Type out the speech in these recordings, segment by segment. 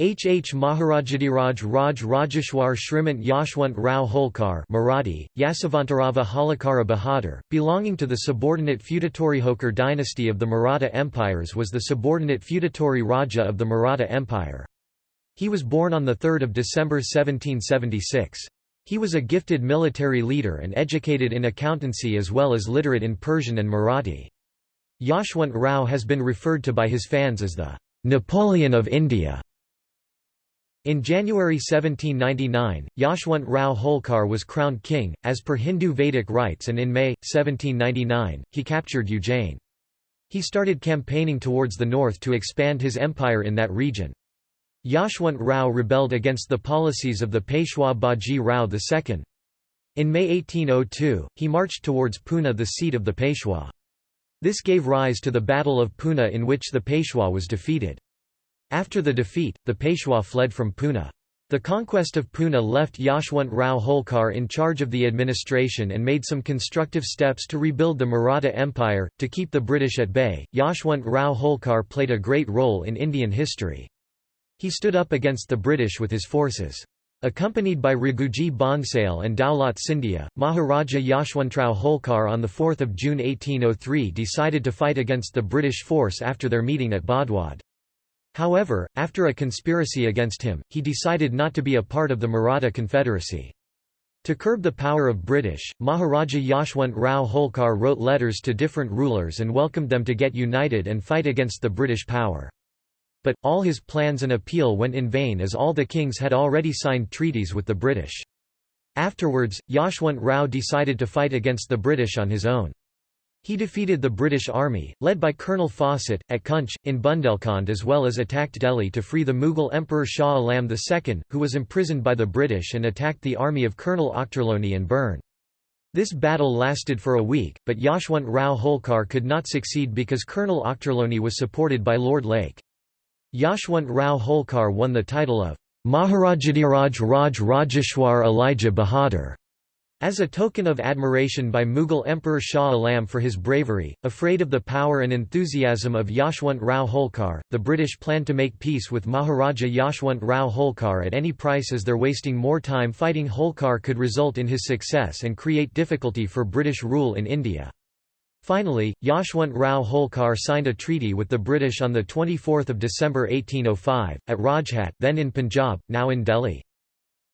H. H. Maharajadiraj Raj Rajeshwar Shrimant Yashwant Rao Holkar Marathi, Yasavantarava Holkara Bahadur, belonging to the subordinate feudatory Holkar dynasty of the Maratha empires was the subordinate feudatory Raja of the Maratha Empire. He was born on 3 December 1776. He was a gifted military leader and educated in accountancy as well as literate in Persian and Marathi. Yashwant Rao has been referred to by his fans as the Napoleon of India. In January 1799, Yashwant Rao Holkar was crowned king, as per Hindu Vedic rites and in May, 1799, he captured Ujjain. He started campaigning towards the north to expand his empire in that region. Yashwant Rao rebelled against the policies of the Peshwa Baji Rao II. In May 1802, he marched towards Pune the seat of the Peshwa. This gave rise to the Battle of Pune in which the Peshwa was defeated. After the defeat, the Peshwa fled from Pune. The conquest of Pune left Yashwant Rao Holkar in charge of the administration and made some constructive steps to rebuild the Maratha Empire. To keep the British at bay, Yashwant Rao Holkar played a great role in Indian history. He stood up against the British with his forces. Accompanied by Raghuji Bhonsale and Daulat Scindia, Maharaja Yashwantrao Holkar on 4 June 1803 decided to fight against the British force after their meeting at Badwad. However, after a conspiracy against him, he decided not to be a part of the Maratha Confederacy. To curb the power of British, Maharaja Yashwant Rao Holkar wrote letters to different rulers and welcomed them to get united and fight against the British power. But, all his plans and appeal went in vain as all the kings had already signed treaties with the British. Afterwards, Yashwant Rao decided to fight against the British on his own. He defeated the British Army, led by Colonel Fawcett, at Kunch, in Bundelkhand as well as attacked Delhi to free the Mughal Emperor Shah Alam II, who was imprisoned by the British and attacked the army of Colonel Ochterlony and Byrne. This battle lasted for a week, but Yashwant Rao Holkar could not succeed because Colonel Ochterlony was supported by Lord Lake. Yashwant Rao Holkar won the title of Maharajadiraj Raj Rajeshwar Alija Bahadur. As a token of admiration by Mughal Emperor Shah Alam for his bravery, afraid of the power and enthusiasm of Yashwant Rao Holkar, the British planned to make peace with Maharaja Yashwant Rao Holkar at any price as their wasting more time fighting Holkar could result in his success and create difficulty for British rule in India. Finally, Yashwant Rao Holkar signed a treaty with the British on 24 December 1805, at Rajhat then in Punjab, now in Delhi.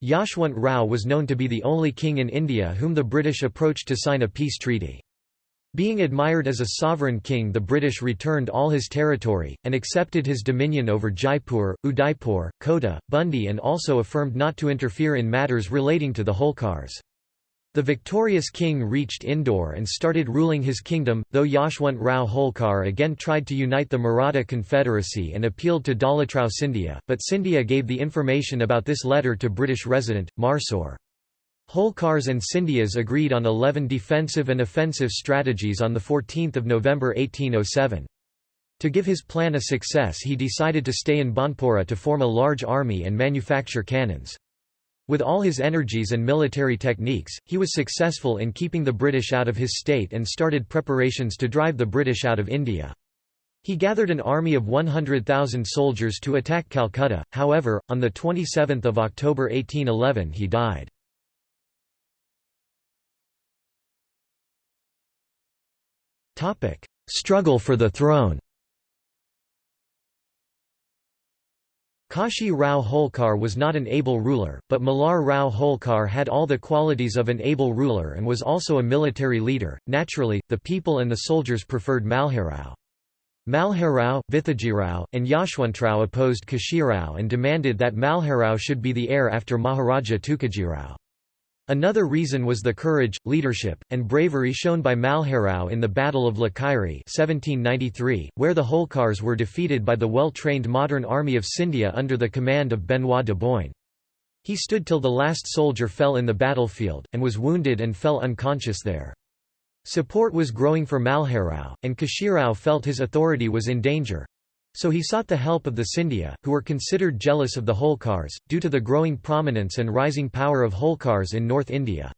Yashwant Rao was known to be the only king in India whom the British approached to sign a peace treaty. Being admired as a sovereign king the British returned all his territory, and accepted his dominion over Jaipur, Udaipur, Kota, Bundi and also affirmed not to interfere in matters relating to the Holkars. The victorious king reached Indore and started ruling his kingdom, though Yashwant Rao Holkar again tried to unite the Maratha Confederacy and appealed to Daulatram Scindia, but Scindia gave the information about this letter to British resident, Marsor. Holkars and Scindias agreed on 11 defensive and offensive strategies on 14 November 1807. To give his plan a success he decided to stay in Banpura to form a large army and manufacture cannons. With all his energies and military techniques, he was successful in keeping the British out of his state and started preparations to drive the British out of India. He gathered an army of 100,000 soldiers to attack Calcutta, however, on 27 October 1811 he died. Struggle for the throne Kashi Rao Holkar was not an able ruler, but Malhar Rao Holkar had all the qualities of an able ruler and was also a military leader. Naturally, the people and the soldiers preferred Malharao. Malharao, Vithajirao, and Yashwantrao opposed Kashirao and demanded that Malharao should be the heir after Maharaja Tukajirao. Another reason was the courage, leadership, and bravery shown by Malharao in the Battle of Lakheri 1793, where the Holkars were defeated by the well-trained modern army of Scindia under the command of Benoit de Boigne. He stood till the last soldier fell in the battlefield, and was wounded and fell unconscious there. Support was growing for Malharao, and Kashirao felt his authority was in danger, so he sought the help of the Scindia, who were considered jealous of the Holkars, due to the growing prominence and rising power of Holkars in North India.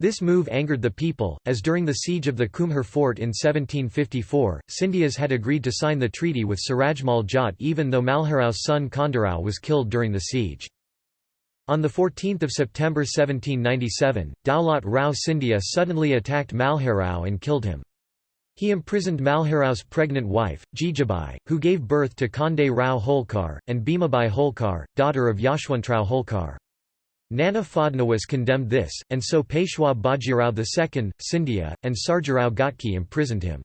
This move angered the people, as during the siege of the Kumhar fort in 1754, Scindias had agreed to sign the treaty with Surajmal Jat even though Malharao's son Khandarao was killed during the siege. On 14 September 1797, Daulat Rao Scindia suddenly attacked Malharao and killed him. He imprisoned Malharao's pregnant wife, Jijabai, who gave birth to Kande Rao Holkar, and Bhimabai Holkar, daughter of Yashwantrao Holkar. Nana Fadnavis condemned this, and so Peshwa Bajirao II, Scindia, and Sarjarao Ghatki imprisoned him.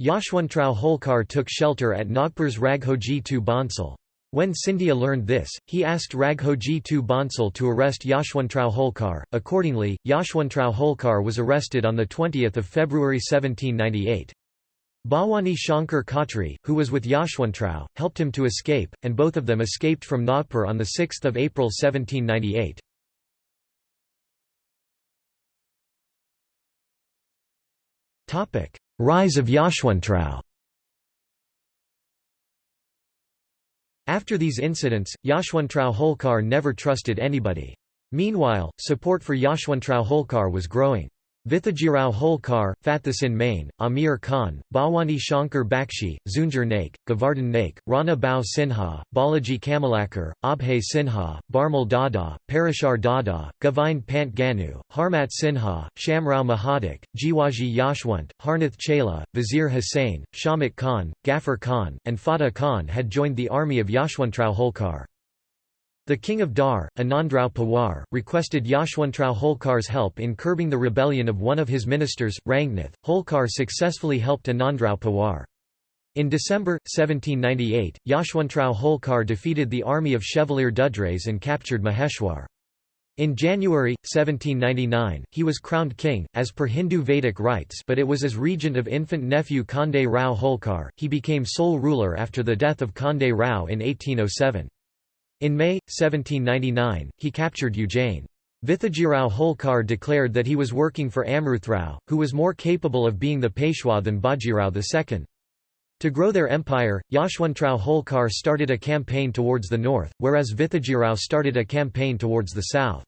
Yashwantrao Holkar took shelter at Nagpur's Raghoji Tu Bhonsale. When Scindia learned this, he asked Raghoji Tu Bhonsale to arrest Yashwantrao Holkar. Accordingly, Yashwantrao Holkar was arrested on 20 February 1798. Bhawani Shankar Khatri, who was with Yashwantrao, helped him to escape, and both of them escaped from Nagpur on 6 April 1798. Rise of Yashwantrao After these incidents, Yashwantrao Holkar never trusted anybody. Meanwhile, support for Yashwantrao Holkar was growing. Vithajirao Holkar, Fathasin Main, Amir Khan, Bhawani Shankar Bakshi, Zunjar Naik, Govardhan Naik, Rana Bao Sinha, Balaji Kamalakar, Abhay Sinha, Barmal Dada, Parashar Dada, Govind Pant Ganu, Harmat Sinha, Shamrao Mahadik, Jiwaji Yashwant, Harnath Chela, Vizier Hussain, Shamit Khan, Ghaffar Khan, and Fatah Khan had joined the army of Yashwantrao Holkar. The king of Dhar, Anandrao Pawar, requested Yashwantrao Holkar's help in curbing the rebellion of one of his ministers, Rangnath. Holkar successfully helped Anandrao Pawar. In December, 1798, Yashwantrao Holkar defeated the army of Chevalier Dudrais and captured Maheshwar. In January, 1799, he was crowned king, as per Hindu Vedic rites but it was as regent of infant nephew Kande Rao Holkar, he became sole ruler after the death of Kande Rao in 1807. In May, 1799, he captured Ujjain. Vithajirao Holkar declared that he was working for Amruthrao, who was more capable of being the Peshwa than Bajirao II. To grow their empire, Yashwantrao Holkar started a campaign towards the north, whereas Vithajirao started a campaign towards the south.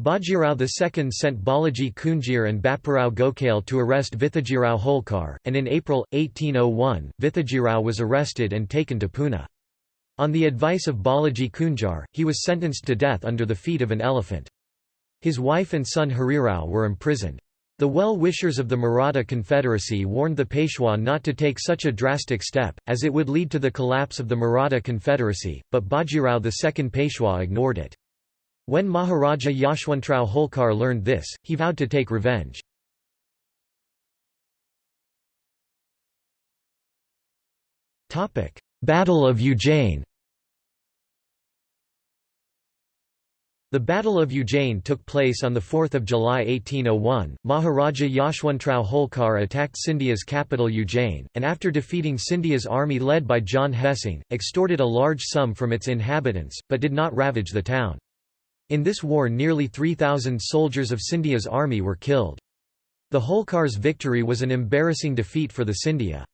Bajirao II sent Balaji Kunjir and Bapparao Gokhale to arrest Vithajirao Holkar, and in April, 1801, Vithajirao was arrested and taken to Pune. On the advice of Balaji Kunjir, he was sentenced to death under the feet of an elephant. His wife and son Harirao were imprisoned. The well-wishers of the Maratha Confederacy warned the Peshwa not to take such a drastic step, as it would lead to the collapse of the Maratha Confederacy, but Bajirao II Peshwa ignored it. When Maharaja Yashwantrao Holkar learned this, he vowed to take revenge. Battle of Ujjain The Battle of Ujjain took place on 4 July 1801. Maharaja Yashwantrao Holkar attacked Scindia's capital Ujjain, and after defeating Scindia's army led by John Hessing, extorted a large sum from its inhabitants, but did not ravage the town. In this war nearly 3,000 soldiers of Scindia's army were killed. The Holkar's victory was an embarrassing defeat for the Scindia.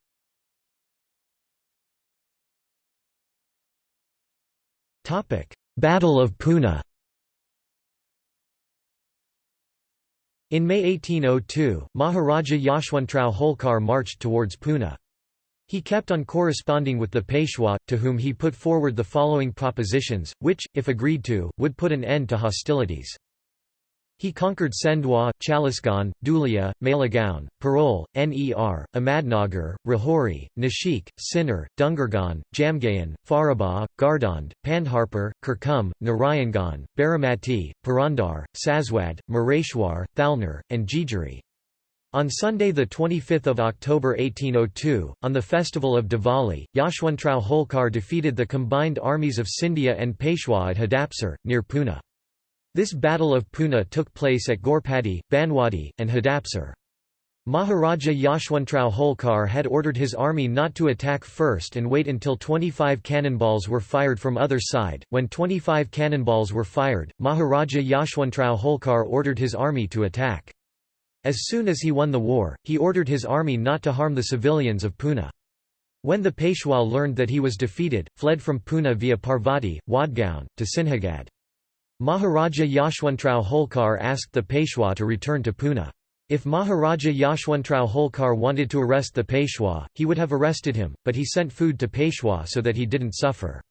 Battle of Pune In May 1802, Maharaja Yashwantrao Holkar marched towards Pune. He kept on corresponding with the Peshwa, to whom he put forward the following propositions, which, if agreed to, would put an end to hostilities. He conquered Sendwa, Chalisgaon, Dhulia, Malegaon, Parol, Ner, Ahmadnagar, Rahori, Nashik, Sinnar, Dungargaon, Jamgaon, Farabah, Gardond, Pandharpur, Kirkum, Narayangaon, Baramati, Purandar, Saswad, Mareshwar, Thalner, and Jijari. On Sunday 25 October 1802, on the festival of Diwali, Yashwantrao Holkar defeated the combined armies of Scindia and Peshwa at Hadapsar, near Pune. This Battle of Pune took place at Gorpati, Banwadi, and Hadapsar. Maharaja Yashwantrao Holkar had ordered his army not to attack first and wait until 25 cannonballs were fired from other side. When 25 cannonballs were fired, Maharaja Yashwantrao Holkar ordered his army to attack. As soon as he won the war, he ordered his army not to harm the civilians of Pune. When the Peshwa learned that he was defeated, fled from Pune via Parvati, Wadgaon, to Sinhagad. Maharaja Yashwantrao Holkar asked the Peshwa to return to Pune. If Maharaja Yashwantrao Holkar wanted to arrest the Peshwa, he would have arrested him, but he sent food to Peshwa so that he didn't suffer.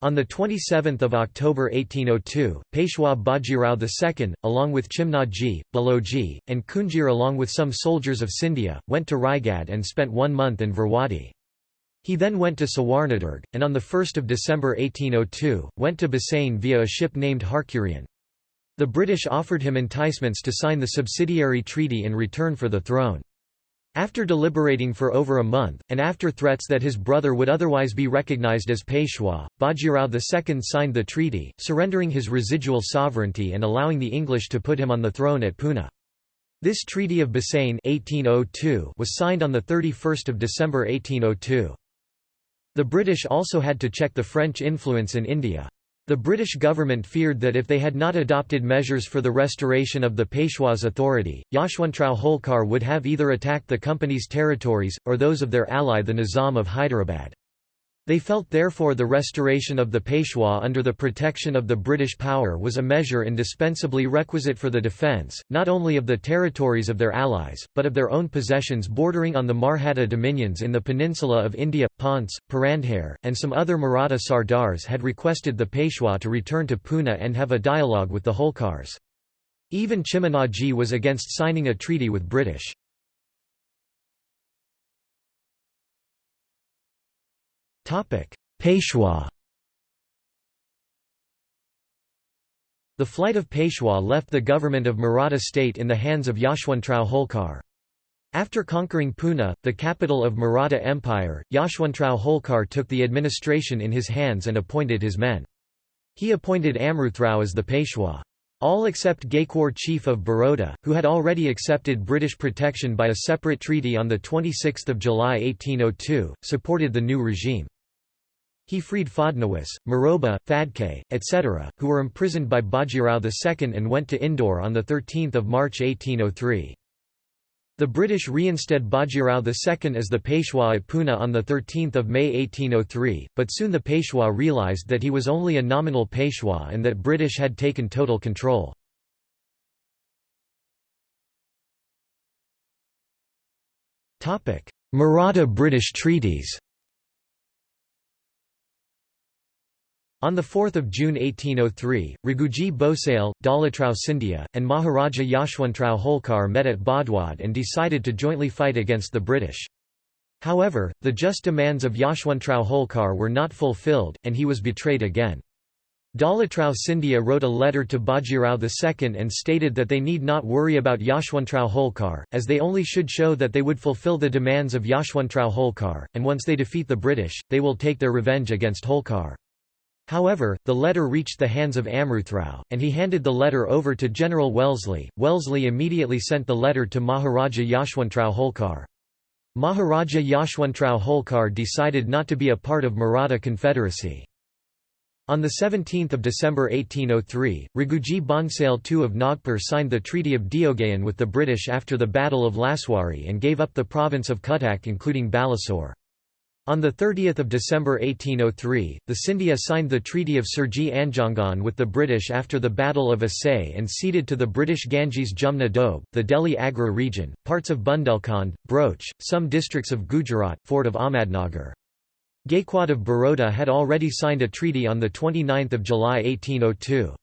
On 27 October 1802, Peshwa Bajirao II, along with Chimnaji, Baloji, and Kunjir along with some soldiers of Scindia, went to Raigad and spent one month in Virwadi. He then went to Sawarnadurg, and on 1 December 1802, went to Bassein via a ship named Harkurian. The British offered him enticements to sign the subsidiary treaty in return for the throne. After deliberating for over a month, and after threats that his brother would otherwise be recognized as Peshwa, Bajirao II signed the treaty, surrendering his residual sovereignty and allowing the English to put him on the throne at Pune. This Treaty of Bassein 1802 was signed on 31 December 1802. The British also had to check the French influence in India. The British government feared that if they had not adopted measures for the restoration of the Peshwa's authority, Yashwantrao Holkar would have either attacked the company's territories, or those of their ally the Nizam of Hyderabad. They felt therefore the restoration of the Peshwa under the protection of the British power was a measure indispensably requisite for the defence, not only of the territories of their allies, but of their own possessions bordering on the Marhata dominions in the peninsula of India. Ponce, Purandhare, and some other Maratha sardars had requested the Peshwa to return to Pune and have a dialogue with the Holkars. Even Chimanajee was against signing a treaty with British. Peshwa The flight of Peshwa left the government of Maratha state in the hands of Yashwantrao Holkar. After conquering Pune, the capital of Maratha Empire, Yashwantrao Holkar took the administration in his hands and appointed his men. He appointed Amruthrao as the Peshwa. All except Gaikwar chief of Baroda, who had already accepted British protection by a separate treaty on 26 July 1802, supported the new regime. He freed Fadnawis, Maroba, Phadke, etc., who were imprisoned by Bajirao II and went to Indore on 13 March 1803. The British reinstated Bajirao II as the Peshwa at Pune on 13 May 1803, but soon the Peshwa realised that he was only a nominal Peshwa and that British had taken total control. Maratha-British treaties On 4 June 1803, Raghuji Bhosale, Dalatrao Scindia, and Maharaja Yashwantrao Holkar met at Badwad and decided to jointly fight against the British. However, the just demands of Yashwantrao Holkar were not fulfilled, and he was betrayed again. Dalatrao Scindia wrote a letter to Bajirao II and stated that they need not worry about Yashwantrao Holkar, as they only should show that they would fulfill the demands of Yashwantrao Holkar, and once they defeat the British, they will take their revenge against Holkar. However, the letter reached the hands of Amruthrao, and he handed the letter over to General Wellesley. Wellesley immediately sent the letter to Maharaja Yashwantrao Holkar. Maharaja Yashwantrao Holkar decided not to be a part of Maratha Confederacy. On 17 December 1803, Raghuji Bhonsale II of Nagpur signed the Treaty of Deogaon with the British after the Battle of Laswari and gave up the province of Cuttack including Balasore. On 30 December 1803, the Scindia signed the Treaty of Surji Anjangaon with the British after the Battle of Assaye and ceded to the British Ganges Jumna Doab, the Delhi Agra region, parts of Bundelkhand, Broach, some districts of Gujarat, Fort of Ahmadnagar. Gaikwad of Baroda had already signed a treaty on 29 July 1802.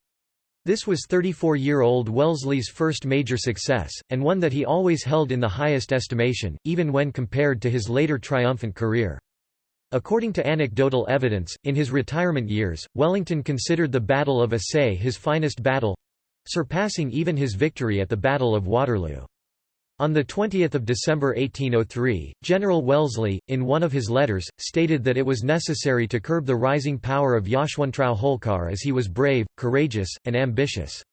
This was 34-year-old Wellesley's first major success, and one that he always held in the highest estimation, even when compared to his later triumphant career. According to anecdotal evidence, in his retirement years, Wellington considered the Battle of Assaye his finest battle—surpassing even his victory at the Battle of Waterloo. On 20 December 1803, General Wellesley, in one of his letters, stated that it was necessary to curb the rising power of Yashwantrao Holkar as he was brave, courageous, and ambitious.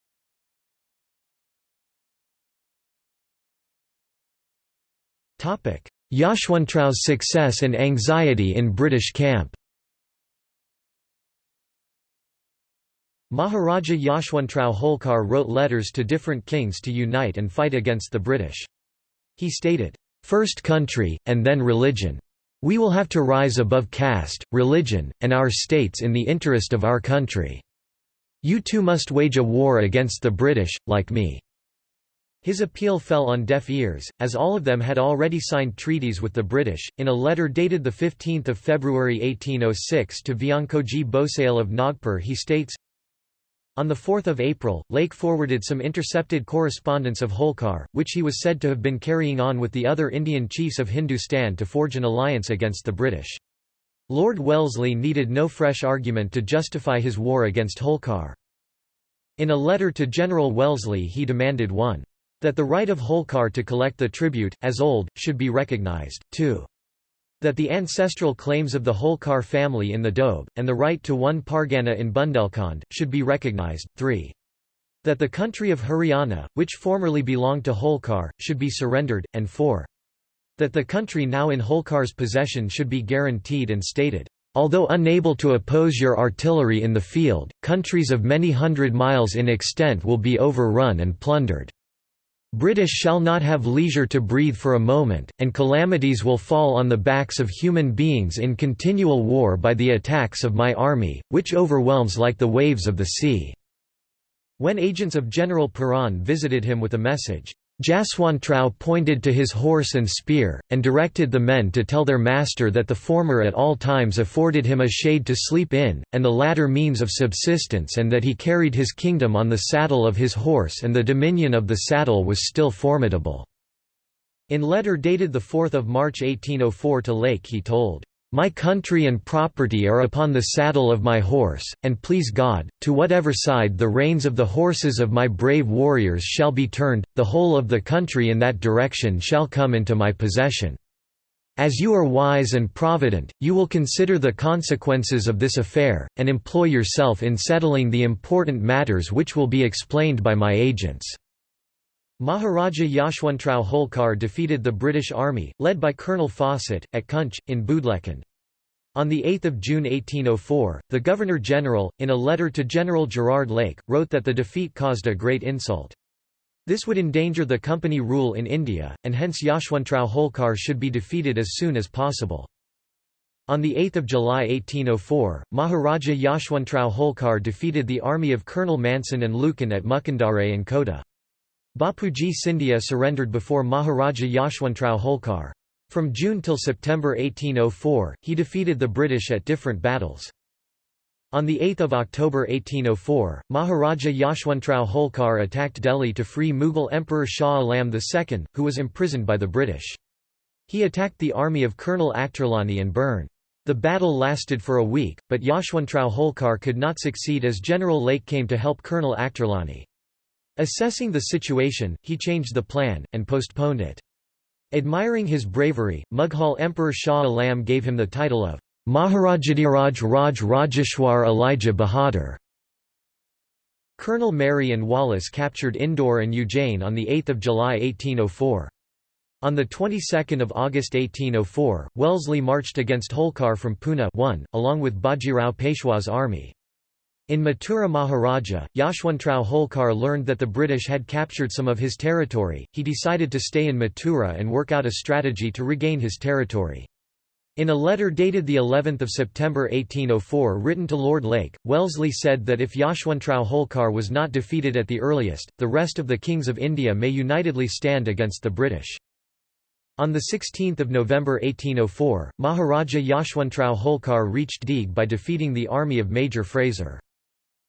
Yashwantrao's success and anxiety in British camp Maharaja Yashwantrao Holkar wrote letters to different kings to unite and fight against the British. He stated, first country, and then religion. We will have to rise above caste, religion, and our states in the interest of our country." You too must wage a war against the British, like me." His appeal fell on deaf ears, as all of them had already signed treaties with the British. In a letter dated 15 February 1806 to Vyangkoji Bhosale of Nagpur he states, on 4 April, Lake forwarded some intercepted correspondence of Holkar, which he was said to have been carrying on with the other Indian chiefs of Hindustan to forge an alliance against the British. Lord Wellesley needed no fresh argument to justify his war against Holkar. In a letter to General Wellesley he demanded 1. That the right of Holkar to collect the tribute, as old, should be recognized, 2. That the ancestral claims of the Holkar family in the Doab, and the right to one Pargana in Bundelkhand, should be recognized, 3. That the country of Haryana, which formerly belonged to Holkar, should be surrendered, and 4. That the country now in Holkar's possession should be guaranteed and stated. Although unable to oppose your artillery in the field, countries of many hundred miles in extent will be overrun and plundered. British shall not have leisure to breathe for a moment, and calamities will fall on the backs of human beings in continual war by the attacks of my army, which overwhelms like the waves of the sea." When agents of General Perron visited him with a message, Jaswantrao pointed to his horse and spear, and directed the men to tell their master that the former at all times afforded him a shade to sleep in, and the latter means of subsistence and that he carried his kingdom on the saddle of his horse and the dominion of the saddle was still formidable." In letter dated 4 March 1804 to Lake he told, my country and property are upon the saddle of my horse, and please God, to whatever side the reins of the horses of my brave warriors shall be turned, the whole of the country in that direction shall come into my possession. As you are wise and provident, you will consider the consequences of this affair, and employ yourself in settling the important matters which will be explained by my agents." Maharaja Yashwantrao Holkar defeated the British Army, led by Colonel Fawcett, at Kunch, in Bundelkhand. On 8 June 1804, the Governor-General, in a letter to General Gerard Lake, wrote that the defeat caused a great insult. This would endanger the company rule in India, and hence Yashwantrao Holkar should be defeated as soon as possible. On 8 July 1804, Maharaja Yashwantrao Holkar defeated the army of Colonel Manson and Lucan at Mukundare and Kota. Bapuji Scindia surrendered before Maharaja Yashwantrao Holkar. From June till September 1804, he defeated the British at different battles. On 8 October 1804, Maharaja Yashwantrao Holkar attacked Delhi to free Mughal Emperor Shah Alam II, who was imprisoned by the British. He attacked the army of Colonel Ochterlony and Byrne. The battle lasted for a week, but Yashwantrao Holkar could not succeed as General Lake came to help Colonel Ochterlony. Assessing the situation, he changed the plan, and postponed it. Admiring his bravery, Mughal Emperor Shah Alam gave him the title of Maharajadiraj Raj Rajeshwar Alija Bahadur. Colonel Marye and Wallace captured Indore and Ujjain on 8 July 1804. On the 22nd of August 1804, Wellesley marched against Holkar from Pune 1, along with Bajirao Peshwa's army. In Mathura Maharaja, Yashwantrao Holkar learned that the British had captured some of his territory, he decided to stay in Mathura and work out a strategy to regain his territory. In a letter dated 11th of September 1804 written to Lord Lake, Wellesley said that if Yashwantrao Holkar was not defeated at the earliest, the rest of the kings of India may unitedly stand against the British. On 16 November 1804, Maharaja Yashwantrao Holkar reached Deeg by defeating the army of Major Fraser.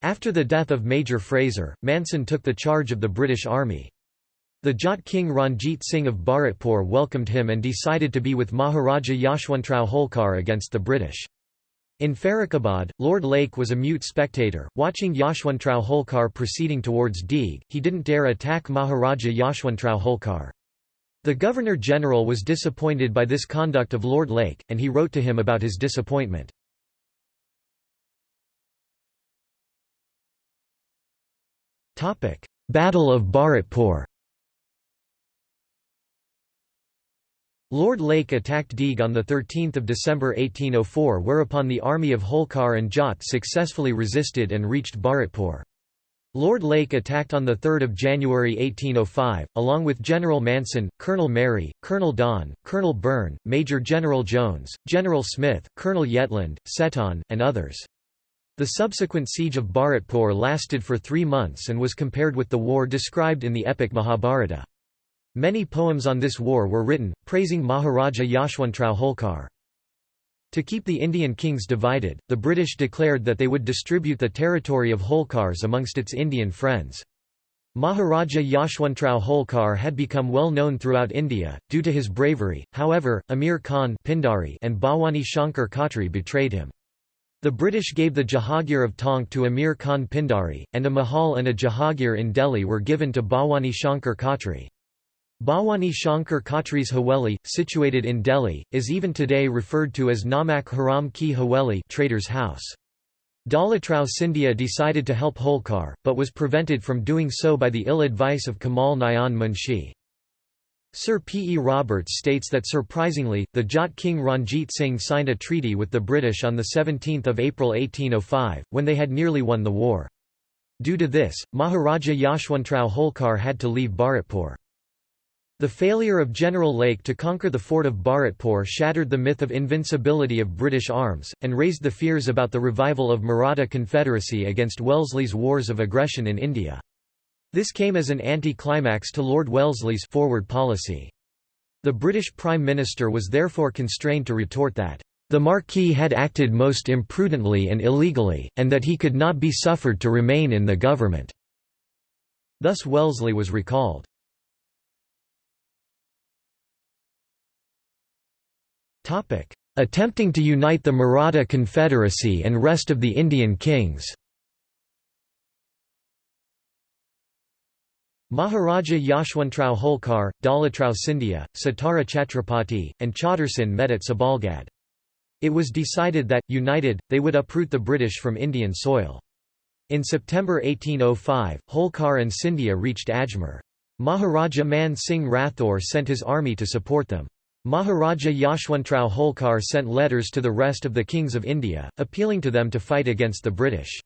After the death of Major Fraser, Manson took the charge of the British Army. The Jat King Ranjit Singh of Bharatpur welcomed him and decided to be with Maharaja Yashwantrao Holkar against the British. In Farrukhabad, Lord Lake was a mute spectator, watching Yashwantrao Holkar proceeding towards Deeg, he didn't dare attack Maharaja Yashwantrao Holkar. The Governor-General was disappointed by this conduct of Lord Lake, and he wrote to him about his disappointment. Battle of Bharatpur Lord Lake attacked Deeg on 13 December 1804 whereupon the army of Holkar and Jat successfully resisted and reached Bharatpur. Lord Lake attacked on 3 January 1805, along with General Manson, Colonel Mary, Colonel Don, Colonel Byrne, Major General Jones, General Smith, Colonel Yetland, Seton, and others. The subsequent siege of Bharatpur lasted for three months and was compared with the war described in the epic Mahabharata. Many poems on this war were written, praising Maharaja Yashwantrao Holkar. To keep the Indian kings divided, the British declared that they would distribute the territory of Holkars amongst its Indian friends. Maharaja Yashwantrao Holkar had become well known throughout India, due to his bravery, however, Amir Khan Pindari and Bhawani Shankar Khatri betrayed him. The British gave the Jahagir of Tonk to Amir Khan Pindari, and a Mahal and a Jahagir in Delhi were given to Bhawani Shankar Khatri. Bhawani Shankar Khatri's Haveli, situated in Delhi, is even today referred to as Namak Haram Ki Haveli trader's house. Dalatrao Scindia decided to help Holkar, but was prevented from doing so by the ill advice of Kamal Nayan Munshi. Sir P. E. Roberts states that surprisingly, the Jat king Ranjit Singh signed a treaty with the British on 17 April 1805, when they had nearly won the war. Due to this, Maharaja Yashwantrao Holkar had to leave Bharatpur. The failure of General Lake to conquer the fort of Bharatpur shattered the myth of invincibility of British arms, and raised the fears about the revival of Maratha Confederacy against Wellesley's wars of aggression in India. This came as an anti-climax to Lord Wellesley's forward policy. The British Prime Minister was therefore constrained to retort that, "...the Marquis had acted most imprudently and illegally, and that he could not be suffered to remain in the government." Thus Wellesley was recalled. Attempting to unite the Maratha Confederacy and rest of the Indian kings Maharaja Yashwantrao Holkar, Dalatrao Scindia, Satara Chhatrapati, and Chautarsin met at Sabalgad. It was decided that, united, they would uproot the British from Indian soil. In September 1805, Holkar and Scindia reached Ajmer. Maharaja Man Singh Rathore sent his army to support them. Maharaja Yashwantrao Holkar sent letters to the rest of the kings of India, appealing to them to fight against the British.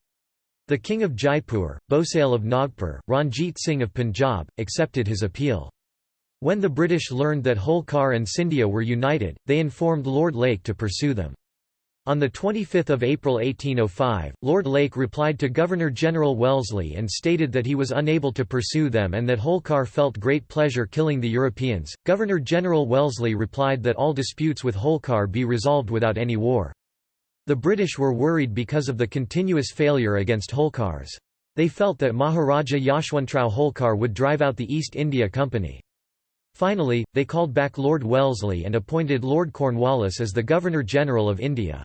The King of Jaipur, Bhosale of Nagpur, Ranjit Singh of Punjab, accepted his appeal. When the British learned that Holkar and Scindia were united, they informed Lord Lake to pursue them. On 25 April 1805, Lord Lake replied to Governor-General Wellesley and stated that he was unable to pursue them and that Holkar felt great pleasure killing the Europeans. Governor-General Wellesley replied that all disputes with Holkar be resolved without any war. The British were worried because of the continuous failure against Holkars. They felt that Maharaja Yashwantrao Holkar would drive out the East India Company. Finally, they called back Lord Wellesley and appointed Lord Cornwallis as the Governor-General of India.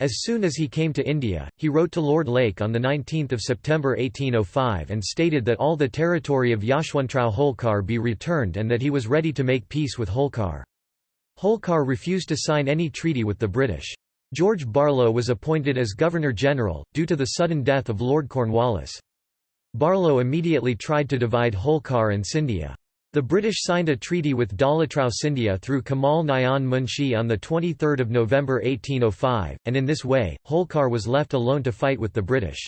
As soon as he came to India, he wrote to Lord Lake on 19 September 1805 and stated that all the territory of Yashwantrao Holkar be returned and that he was ready to make peace with Holkar. Holkar refused to sign any treaty with the British. George Barlow was appointed as Governor-General, due to the sudden death of Lord Cornwallis. Barlow immediately tried to divide Holkar and Scindia. The British signed a treaty with Dalatrao Scindia through Kamal Nayan Munshi on 23 November 1805, and in this way, Holkar was left alone to fight with the British.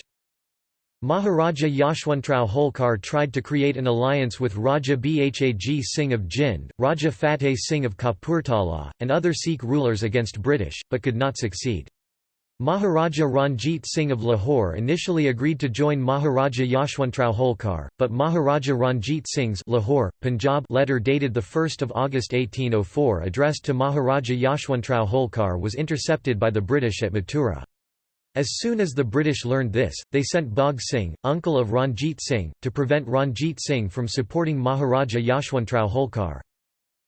Maharaja Yashwantrao Holkar tried to create an alliance with Raja Bhag Singh of Jind, Raja Fateh Singh of Kapurthala, and other Sikh rulers against British, but could not succeed. Maharaja Ranjit Singh of Lahore initially agreed to join Maharaja Yashwantrao Holkar, but Maharaja Ranjit Singh's Lahore, Punjab letter dated 1 August 1804 addressed to Maharaja Yashwantrao Holkar was intercepted by the British at Mathura. As soon as the British learned this, they sent Bhag Singh, uncle of Ranjit Singh, to prevent Ranjit Singh from supporting Maharaja Yashwantrao Holkar.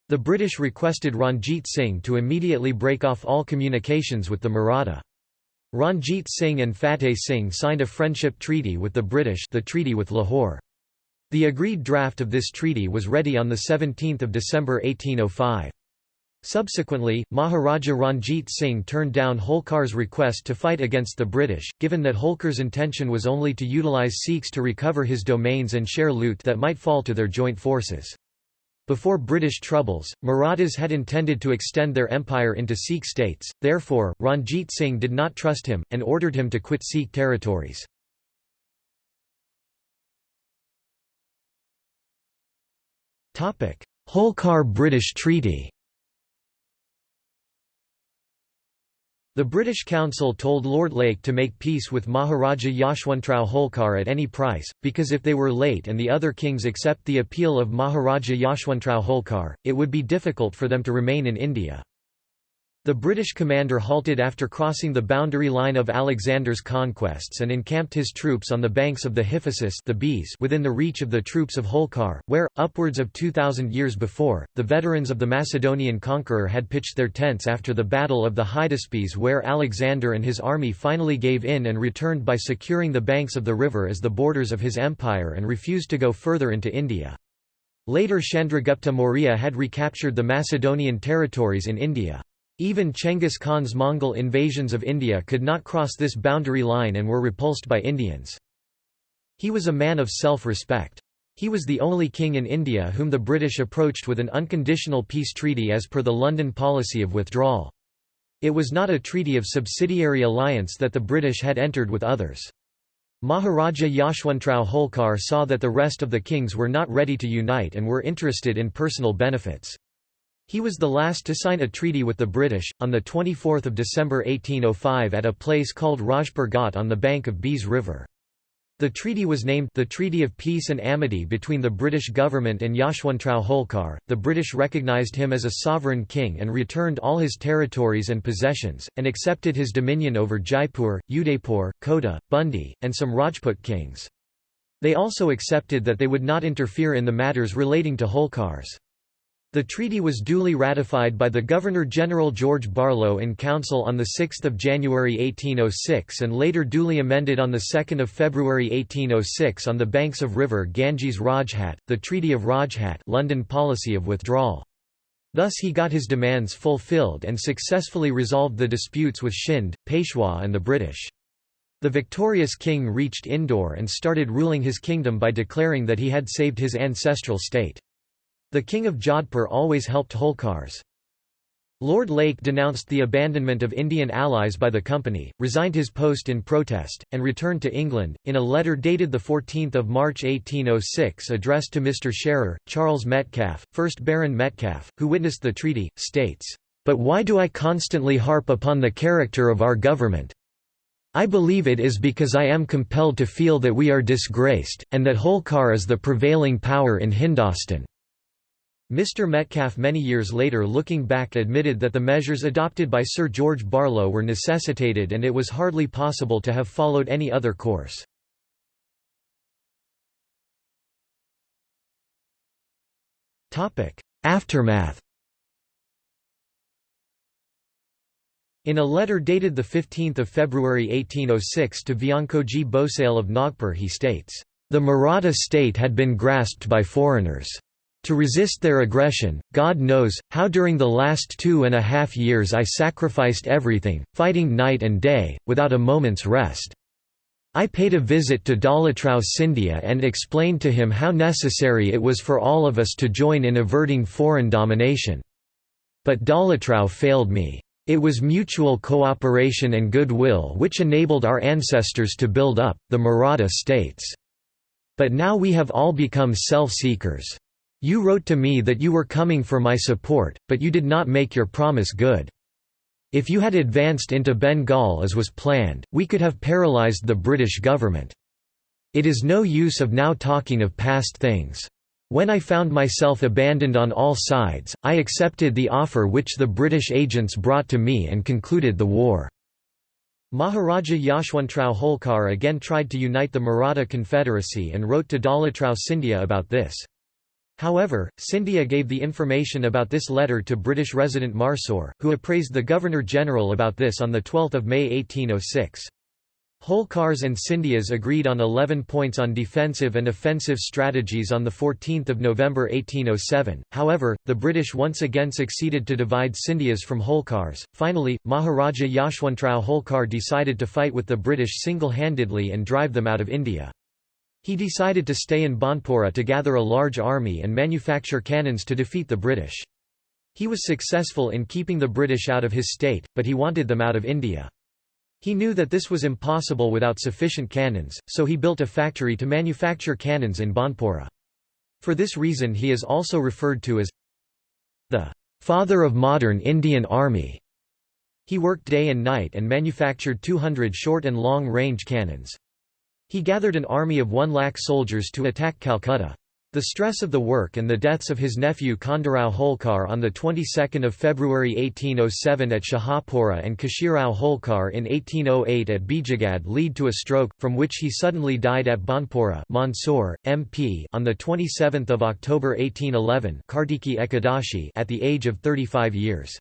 The British requested Ranjit Singh to immediately break off all communications with the Maratha. Ranjit Singh and Fateh Singh signed a friendship treaty with the British the Treaty with Lahore. The agreed draft of this treaty was ready on 17 December 1805. Subsequently, Maharaja Ranjit Singh turned down Holkar's request to fight against the British, given that Holkar's intention was only to utilise Sikhs to recover his domains and share loot that might fall to their joint forces. Before British troubles, Marathas had intended to extend their empire into Sikh states, therefore, Ranjit Singh did not trust him, and ordered him to quit Sikh territories. Holkar-British Treaty The British Council told Lord Lake to make peace with Maharaja Yashwantrao Holkar at any price, because if they were late and the other kings accept the appeal of Maharaja Yashwantrao Holkar, it would be difficult for them to remain in India. The British commander halted after crossing the boundary line of Alexander's conquests and encamped his troops on the banks of the Hyphasis the Beas within the reach of the troops of Holkar, where, upwards of 2,000 years before, the veterans of the Macedonian conqueror had pitched their tents after the Battle of the Hydaspes where Alexander and his army finally gave in and returned by securing the banks of the river as the borders of his empire and refused to go further into India. Later Chandragupta Maurya had recaptured the Macedonian territories in India. Even Chenghis Khan's Mongol invasions of India could not cross this boundary line and were repulsed by Indians. He was a man of self-respect. He was the only king in India whom the British approached with an unconditional peace treaty as per the London policy of withdrawal. It was not a treaty of subsidiary alliance that the British had entered with others. Maharaja Yashwantrao Holkar saw that the rest of the kings were not ready to unite and were interested in personal benefits. He was the last to sign a treaty with the British, on 24 December 1805 at a place called Rajpur Ghat on the bank of Beas River. The treaty was named the Treaty of Peace and Amity between the British government and Yashwantrao Holkar. The British recognised him as a sovereign king and returned all his territories and possessions, and accepted his dominion over Jaipur, Udaipur, Kota, Bundi, and some Rajput kings. They also accepted that they would not interfere in the matters relating to Holkars. The treaty was duly ratified by the Governor-General George Barlow in Council on 6 January 1806 and later duly amended on 2 February 1806 on the banks of river Ganges Rajhat, the Treaty of Rajhat London policy of withdrawal. Thus he got his demands fulfilled and successfully resolved the disputes with Shind, Peshwa and the British. The victorious king reached Indore and started ruling his kingdom by declaring that he had saved his ancestral state. The king of Jodhpur always helped Holkars. Lord Lake denounced the abandonment of Indian allies by the company, resigned his post in protest, and returned to England. In a letter dated 14 March 1806 addressed to Mr. Shearer, Charles Metcalfe, 1st Baron Metcalfe, who witnessed the treaty, states, "...but why do I constantly harp upon the character of our government? I believe it is because I am compelled to feel that we are disgraced, and that Holkar is the prevailing power in Hindostan." Mr Metcalfe many years later looking back admitted that the measures adopted by Sir George Barlow were necessitated and it was hardly possible to have followed any other course. Aftermath In a letter dated 15 February 1806 to Vyangkoji Bhosale of Nagpur he states, "...the Maratha state had been grasped by foreigners." To resist their aggression, God knows, how during the last two and a half years I sacrificed everything, fighting night and day, without a moment's rest. I paid a visit to Dalatrao Scindia and explained to him how necessary it was for all of us to join in averting foreign domination. But Dalatrao failed me. It was mutual cooperation and goodwill which enabled our ancestors to build up, the Maratha states. But now we have all become self-seekers. You wrote to me that you were coming for my support, but you did not make your promise good. If you had advanced into Bengal as was planned, we could have paralyzed the British government. It is no use of now talking of past things. When I found myself abandoned on all sides, I accepted the offer which the British agents brought to me and concluded the war." Maharaja Yashwantrao Holkar again tried to unite the Maratha Confederacy and wrote to Dalatrao Scindia about this. However, Scindia gave the information about this letter to British resident Marsoor, who appraised the Governor-General about this on 12 May 1806. Holkars and Scindias agreed on 11 points on defensive and offensive strategies on 14 November 1807, however, the British once again succeeded to divide Scindias from Holkars. Finally, Maharaja Yashwantrao Holkar decided to fight with the British single-handedly and drive them out of India. He decided to stay in Banpura to gather a large army and manufacture cannons to defeat the British. He was successful in keeping the British out of his state, but he wanted them out of India. He knew that this was impossible without sufficient cannons, so he built a factory to manufacture cannons in Banpura. For this reason he is also referred to as the father of modern Indian army. He worked day and night and manufactured 200 short and long-range cannons. He gathered an army of one lakh soldiers to attack Calcutta. The stress of the work and the deaths of his nephew Khandarao Holkar on the 22nd of February 1807 at Shahapura and Kashirao Holkar in 1808 at Bijagad lead to a stroke, from which he suddenly died at Banpura Mandsaur, MP on the 27th of October 1811 Kartiki Ekadashi at the age of 35 years.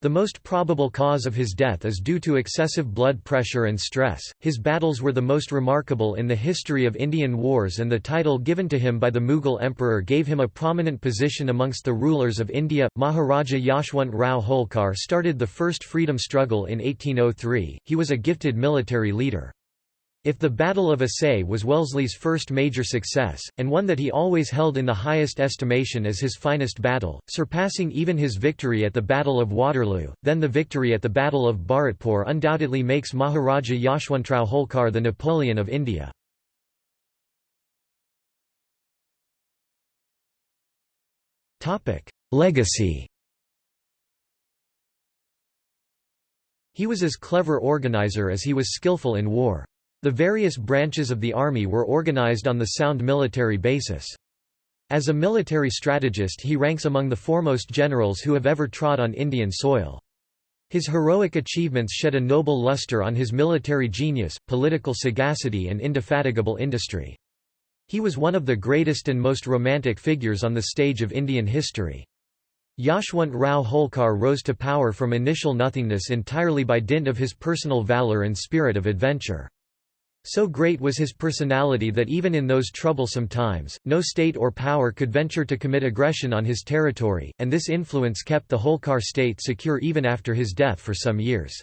The most probable cause of his death is due to excessive blood pressure and stress. His battles were the most remarkable in the history of Indian wars, and the title given to him by the Mughal emperor gave him a prominent position amongst the rulers of India. Maharaja Yashwant Rao Holkar started the first freedom struggle in 1803. He was a gifted military leader. If the Battle of Assaye was Wellesley's first major success, and one that he always held in the highest estimation as his finest battle, surpassing even his victory at the Battle of Waterloo, then the victory at the Battle of Bharatpur undoubtedly makes Maharaja Yashwantrao Holkar the Napoleon of India. Legacy He was as clever organizer as he was skillful in war. The various branches of the army were organized on the sound military basis. As a military strategist he ranks among the foremost generals who have ever trod on Indian soil. His heroic achievements shed a noble luster on his military genius, political sagacity and indefatigable industry. He was one of the greatest and most romantic figures on the stage of Indian history. Yashwant Rao Holkar rose to power from initial nothingness entirely by dint of his personal valour and spirit of adventure. So great was his personality that even in those troublesome times, no state or power could venture to commit aggression on his territory, and this influence kept the Holkar state secure even after his death for some years.